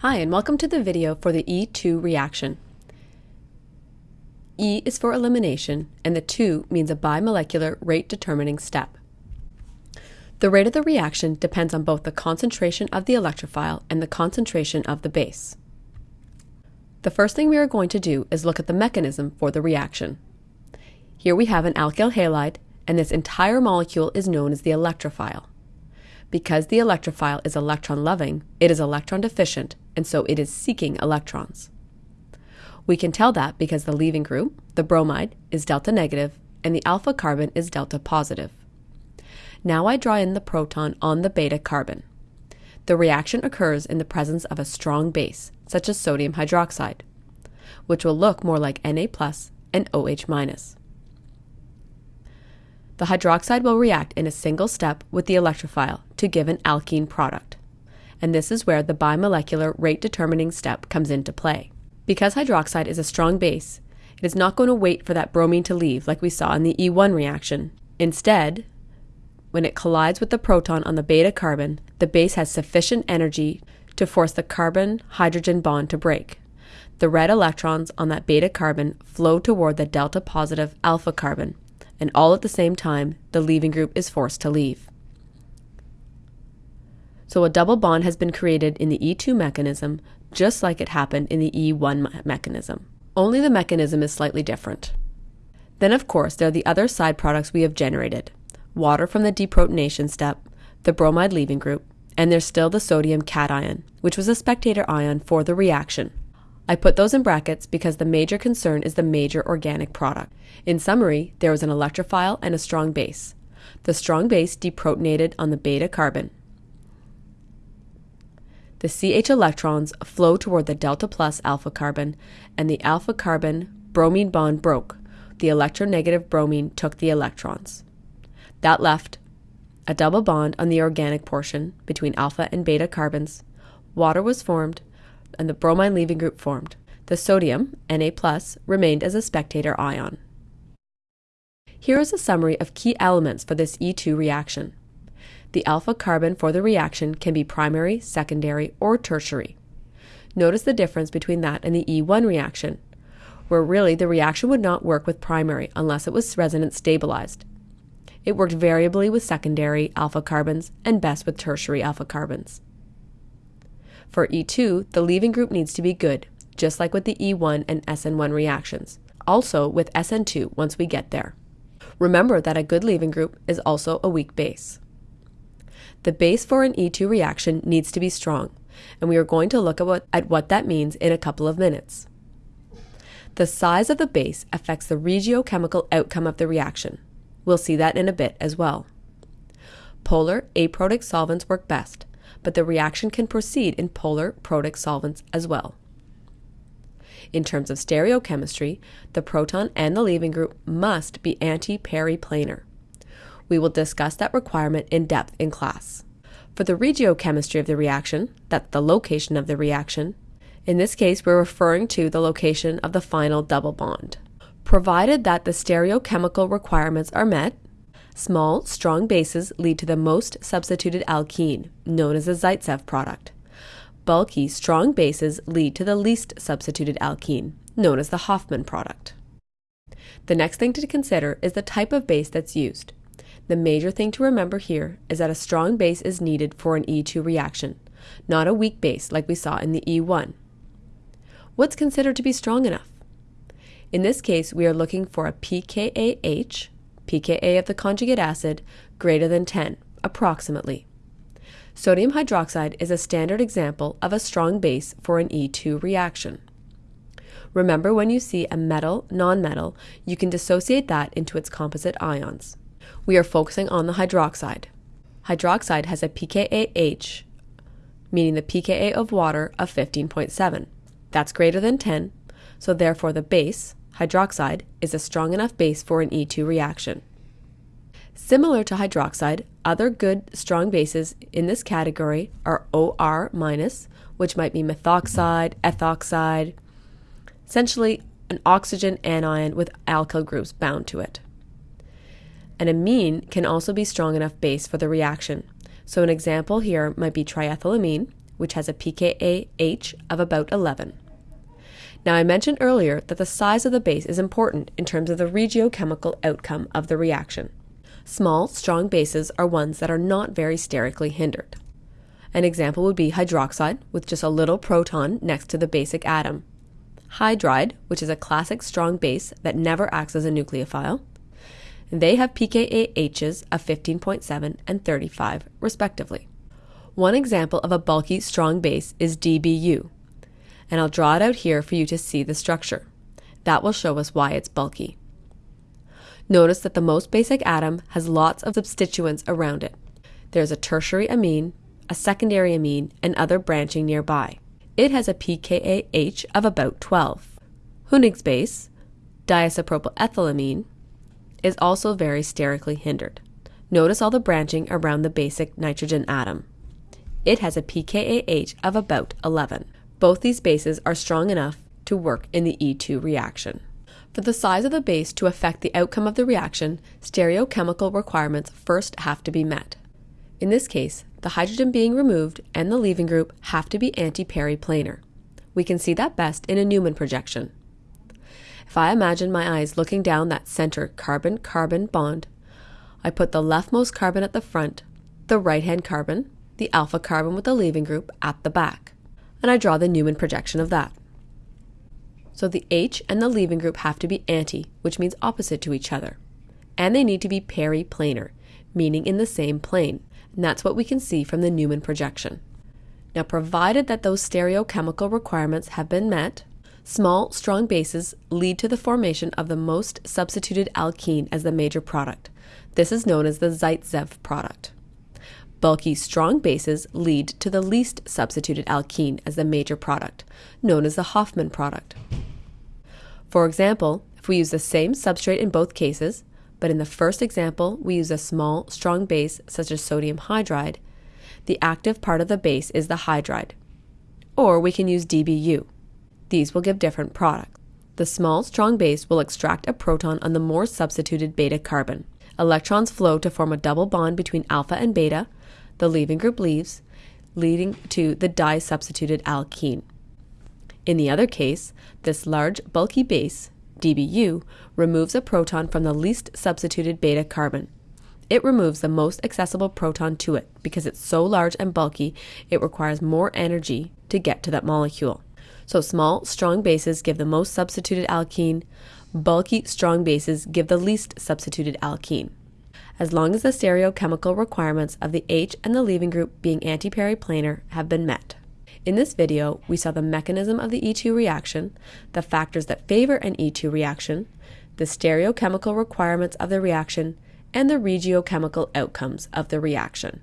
Hi, and welcome to the video for the E2 reaction. E is for elimination, and the 2 means a bimolecular rate determining step. The rate of the reaction depends on both the concentration of the electrophile and the concentration of the base. The first thing we are going to do is look at the mechanism for the reaction. Here we have an alkyl halide, and this entire molecule is known as the electrophile. Because the electrophile is electron loving, it is electron deficient and so it is seeking electrons. We can tell that because the leaving group, the bromide, is delta negative and the alpha carbon is delta positive. Now I draw in the proton on the beta carbon. The reaction occurs in the presence of a strong base, such as sodium hydroxide, which will look more like Na plus and OH minus. The hydroxide will react in a single step with the electrophile to give an alkene product and this is where the bimolecular rate determining step comes into play. Because hydroxide is a strong base, it is not going to wait for that bromine to leave like we saw in the E1 reaction. Instead, when it collides with the proton on the beta carbon, the base has sufficient energy to force the carbon hydrogen bond to break. The red electrons on that beta carbon flow toward the delta positive alpha carbon, and all at the same time, the leaving group is forced to leave. So a double bond has been created in the E2 mechanism, just like it happened in the E1 mechanism. Only the mechanism is slightly different. Then, of course, there are the other side products we have generated water from the deprotonation step, the bromide leaving group, and there's still the sodium cation, which was a spectator ion for the reaction. I put those in brackets because the major concern is the major organic product. In summary, there was an electrophile and a strong base. The strong base deprotonated on the beta carbon, the CH electrons flow toward the delta plus alpha carbon, and the alpha carbon bromine bond broke. The electronegative bromine took the electrons. That left a double bond on the organic portion between alpha and beta carbons. Water was formed, and the bromine leaving group formed. The sodium, Na+, remained as a spectator ion. Here is a summary of key elements for this E2 reaction. The alpha carbon for the reaction can be primary, secondary, or tertiary. Notice the difference between that and the E1 reaction, where really the reaction would not work with primary unless it was resonance stabilized. It worked variably with secondary alpha carbons and best with tertiary alpha carbons. For E2, the leaving group needs to be good, just like with the E1 and SN1 reactions, also with SN2 once we get there. Remember that a good leaving group is also a weak base. The base for an E2 reaction needs to be strong, and we are going to look at what, at what that means in a couple of minutes. The size of the base affects the regiochemical outcome of the reaction. We'll see that in a bit as well. Polar aprotic solvents work best, but the reaction can proceed in polar protic solvents as well. In terms of stereochemistry, the proton and the leaving group must be anti-periplanar. We will discuss that requirement in depth in class. For the regiochemistry of the reaction, that's the location of the reaction, in this case we're referring to the location of the final double bond. Provided that the stereochemical requirements are met, small, strong bases lead to the most substituted alkene, known as a Zaitsev product. Bulky, strong bases lead to the least substituted alkene, known as the Hofmann product. The next thing to consider is the type of base that's used. The major thing to remember here is that a strong base is needed for an E2 reaction, not a weak base like we saw in the E1. What's considered to be strong enough? In this case, we are looking for a pKaH, pKa of the conjugate acid, greater than 10, approximately. Sodium hydroxide is a standard example of a strong base for an E2 reaction. Remember when you see a metal, nonmetal, you can dissociate that into its composite ions we are focusing on the hydroxide. Hydroxide has a pKaH, meaning the pKa of water, of 15.7. That's greater than 10, so therefore the base, hydroxide, is a strong enough base for an E2 reaction. Similar to hydroxide, other good strong bases in this category are OR which might be methoxide, ethoxide, essentially an oxygen anion with alkyl groups bound to it. An amine can also be strong enough base for the reaction. So an example here might be triethylamine, which has a pKa-H of about 11. Now, I mentioned earlier that the size of the base is important in terms of the regiochemical outcome of the reaction. Small, strong bases are ones that are not very sterically hindered. An example would be hydroxide with just a little proton next to the basic atom, hydride, which is a classic strong base that never acts as a nucleophile. They have pKa-H's of 15.7 and 35, respectively. One example of a bulky strong base is DBU, and I'll draw it out here for you to see the structure. That will show us why it's bulky. Notice that the most basic atom has lots of substituents around it. There's a tertiary amine, a secondary amine, and other branching nearby. It has a pKa-H of about 12. Hünig's base, diisopropyl ethylamine, is also very sterically hindered. Notice all the branching around the basic nitrogen atom. It has a pKa-H of about 11. Both these bases are strong enough to work in the E2 reaction. For the size of the base to affect the outcome of the reaction, stereochemical requirements first have to be met. In this case, the hydrogen being removed and the leaving group have to be antiperiplanar. We can see that best in a Newman projection. If I imagine my eyes looking down that center carbon-carbon bond, I put the leftmost carbon at the front, the right-hand carbon, the alpha carbon with the leaving group, at the back, and I draw the Newman projection of that. So the H and the leaving group have to be anti, which means opposite to each other. And they need to be periplanar, meaning in the same plane. And that's what we can see from the Newman projection. Now, provided that those stereochemical requirements have been met, small, strong bases lead to the formation of the most substituted alkene as the major product. This is known as the Zaitsev product. Bulky, strong bases lead to the least substituted alkene as the major product, known as the Hofmann product. For example, if we use the same substrate in both cases, but in the first example we use a small, strong base such as sodium hydride, the active part of the base is the hydride. Or we can use DBU. These will give different products. The small, strong base will extract a proton on the more substituted beta carbon. Electrons flow to form a double bond between alpha and beta. The leaving group leaves, leading to the disubstituted alkene. In the other case, this large, bulky base, DBU, removes a proton from the least substituted beta carbon. It removes the most accessible proton to it because it's so large and bulky, it requires more energy to get to that molecule. So small, strong bases give the most substituted alkene, bulky, strong bases give the least substituted alkene. As long as the stereochemical requirements of the H and the leaving group being antiperiplanar have been met. In this video, we saw the mechanism of the E2 reaction, the factors that favor an E2 reaction, the stereochemical requirements of the reaction, and the regiochemical outcomes of the reaction.